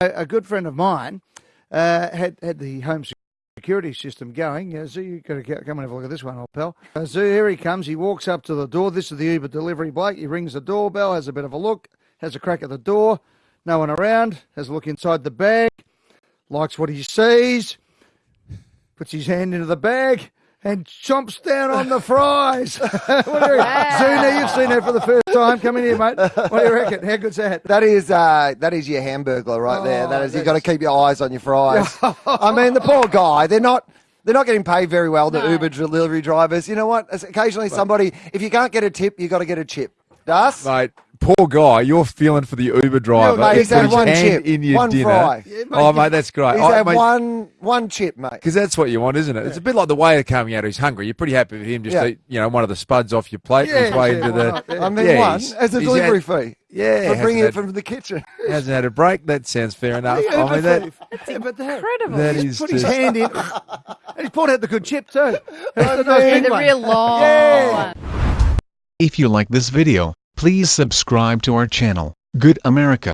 a, good friend of mine uh, had had the home security system going. Yeah, so you got to come and have a look at this one, old pal. Uh, so here he comes. He walks up to the door. This is the Uber delivery bloke. He rings the doorbell, has a bit of a look, has a crack at the door. No one around. Has a look inside the bag. Likes what he sees. Puts his hand into the bag and chomps down on the fries. what do you reckon? Zuna, you've seen that for the first time. Come in here, mate. What do you reckon? How good's that? That is uh, that is your hamburger right there. Oh, That is you've got to keep your eyes on your fries. I mean, the poor guy. They're not. They're not getting paid very well. The No. Uber delivery drivers. You know what? Occasionally, somebody. If you can't get a tip, you have got to get a chip. Das? Mate, poor guy. You're feeling for the Uber driver. mate, he's had one chip, in your one dinner. fry. Yeah, mate, oh, mate, that's great. He's Oh, had mate, one one chip, mate. Because that's what you want, isn't it? It's a bit like the waiter coming out who's hungry. You're pretty happy with him just Yeah. eat, you know, one of the spuds off your plate Yeah, his way yeah, into the. Yeah. I mean, Yeah, one as a delivery had- fee Yeah, for bringing had, it from the kitchen. hasn't had a break. That sounds fair enough. Yeah, I mean, that, yeah, but that, Incredible. that he's is put his hand in. and he's pulled out the good chip too. Oh, that's the nice the real long one. If you like this video, please subscribe to our channel, Good America.